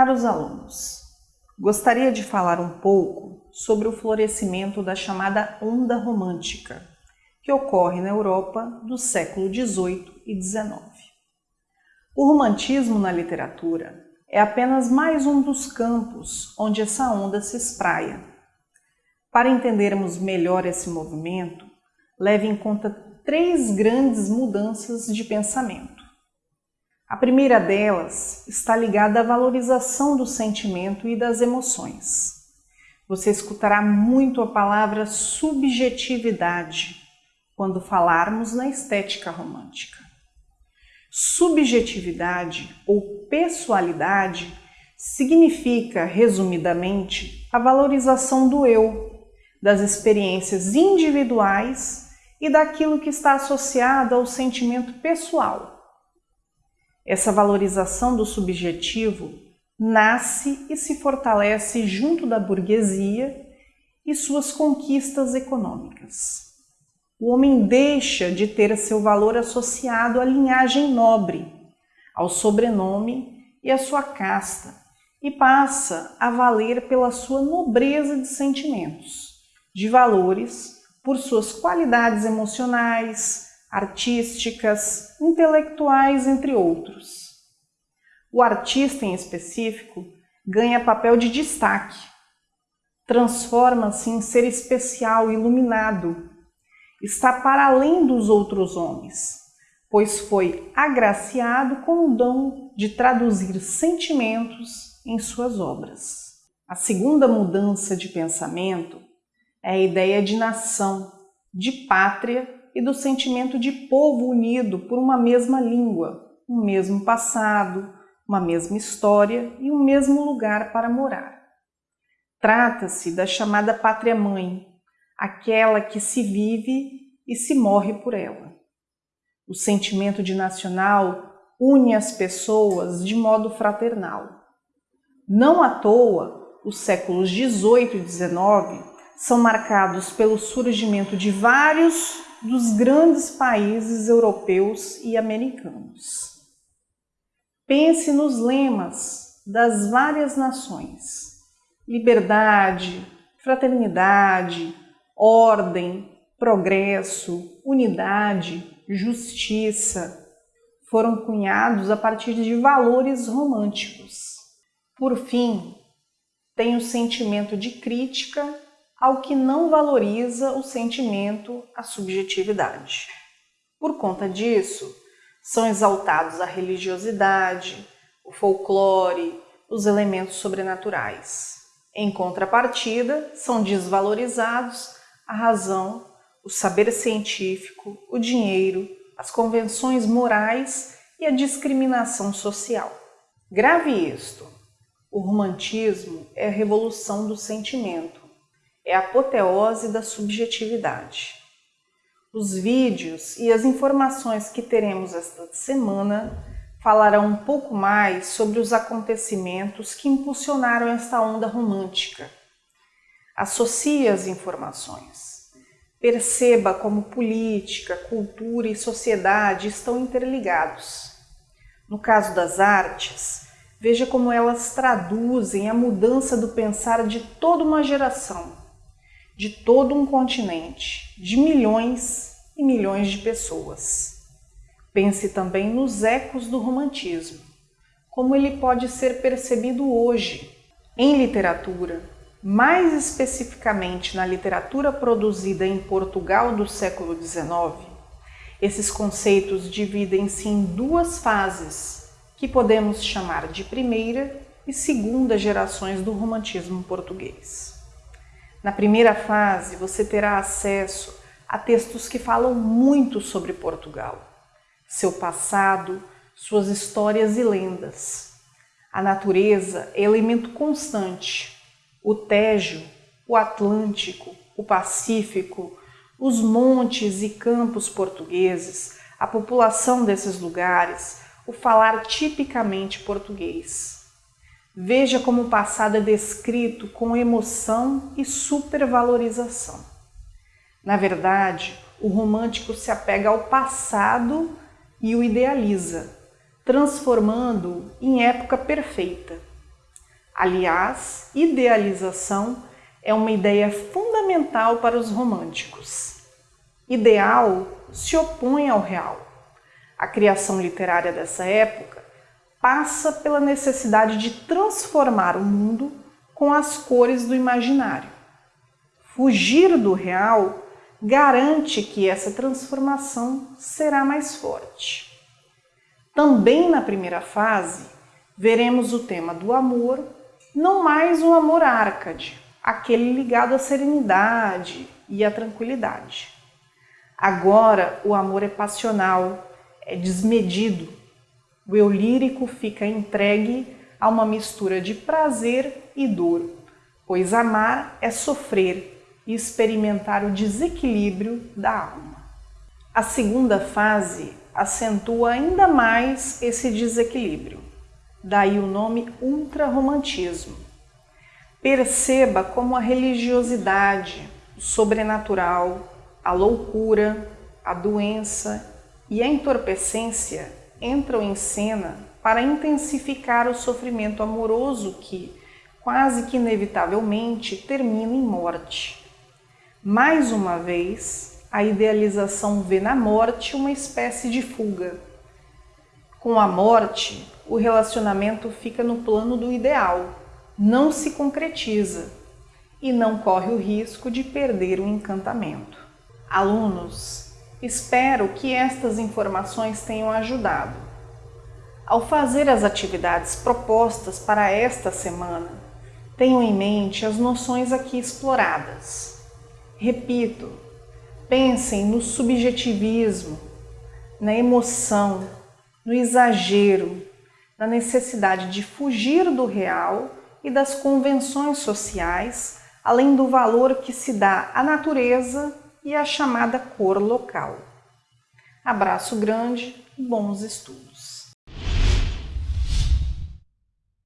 Caros alunos, gostaria de falar um pouco sobre o florescimento da chamada onda romântica, que ocorre na Europa do século XVIII e XIX. O romantismo na literatura é apenas mais um dos campos onde essa onda se espraia. Para entendermos melhor esse movimento, leve em conta três grandes mudanças de pensamento. A primeira delas está ligada à valorização do sentimento e das emoções. Você escutará muito a palavra subjetividade quando falarmos na estética romântica. Subjetividade ou pessoalidade significa, resumidamente, a valorização do eu, das experiências individuais e daquilo que está associado ao sentimento pessoal essa valorização do subjetivo nasce e se fortalece junto da burguesia e suas conquistas econômicas. O homem deixa de ter seu valor associado à linhagem nobre, ao sobrenome e à sua casta, e passa a valer pela sua nobreza de sentimentos, de valores, por suas qualidades emocionais, artísticas, intelectuais, entre outros. O artista em específico ganha papel de destaque, transforma-se em ser especial, iluminado, está para além dos outros homens, pois foi agraciado com o dom de traduzir sentimentos em suas obras. A segunda mudança de pensamento é a ideia de nação, de pátria e do sentimento de povo unido por uma mesma língua, um mesmo passado, uma mesma história e um mesmo lugar para morar. Trata-se da chamada pátria-mãe, aquela que se vive e se morre por ela. O sentimento de nacional une as pessoas de modo fraternal. Não à toa, os séculos 18 e 19 são marcados pelo surgimento de vários dos grandes países europeus e americanos. Pense nos lemas das várias nações: liberdade, fraternidade, ordem, progresso, unidade, justiça. Foram cunhados a partir de valores românticos. Por fim, tem o sentimento de crítica ao que não valoriza o sentimento, a subjetividade. Por conta disso, são exaltados a religiosidade, o folclore, os elementos sobrenaturais. Em contrapartida, são desvalorizados a razão, o saber científico, o dinheiro, as convenções morais e a discriminação social. Grave isto: o romantismo é a revolução do sentimento é a apoteose da subjetividade. Os vídeos e as informações que teremos esta semana falarão um pouco mais sobre os acontecimentos que impulsionaram esta onda romântica. Associe as informações. Perceba como política, cultura e sociedade estão interligados. No caso das artes, veja como elas traduzem a mudança do pensar de toda uma geração de todo um continente, de milhões e milhões de pessoas. Pense também nos ecos do romantismo, como ele pode ser percebido hoje em literatura, mais especificamente na literatura produzida em Portugal do século XIX. Esses conceitos dividem-se em duas fases, que podemos chamar de primeira e segunda gerações do romantismo português. Na primeira fase, você terá acesso a textos que falam muito sobre Portugal, seu passado, suas histórias e lendas. A natureza é elemento constante. O Tejo, o Atlântico, o Pacífico, os montes e campos portugueses, a população desses lugares, o falar tipicamente português. Veja como o passado é descrito com emoção e supervalorização. Na verdade, o romântico se apega ao passado e o idealiza, transformando-o em época perfeita. Aliás, idealização é uma ideia fundamental para os românticos. Ideal se opõe ao real. A criação literária dessa época passa pela necessidade de transformar o mundo com as cores do imaginário. Fugir do real garante que essa transformação será mais forte. Também na primeira fase, veremos o tema do amor, não mais o amor árcade, aquele ligado à serenidade e à tranquilidade. Agora o amor é passional, é desmedido. O eu lírico fica entregue a uma mistura de prazer e dor, pois amar é sofrer e experimentar o desequilíbrio da alma. A segunda fase acentua ainda mais esse desequilíbrio, daí o nome ultrarromantismo. Perceba como a religiosidade, o sobrenatural, a loucura, a doença e a entorpecência entram em cena para intensificar o sofrimento amoroso que, quase que inevitavelmente, termina em morte. Mais uma vez, a idealização vê na morte uma espécie de fuga. Com a morte, o relacionamento fica no plano do ideal, não se concretiza e não corre o risco de perder o encantamento. Alunos, espero que estas informações tenham ajudado. Ao fazer as atividades propostas para esta semana, tenham em mente as noções aqui exploradas. Repito, pensem no subjetivismo, na emoção, no exagero, na necessidade de fugir do real e das convenções sociais, além do valor que se dá à natureza e à chamada cor local. Abraço grande bons estudos!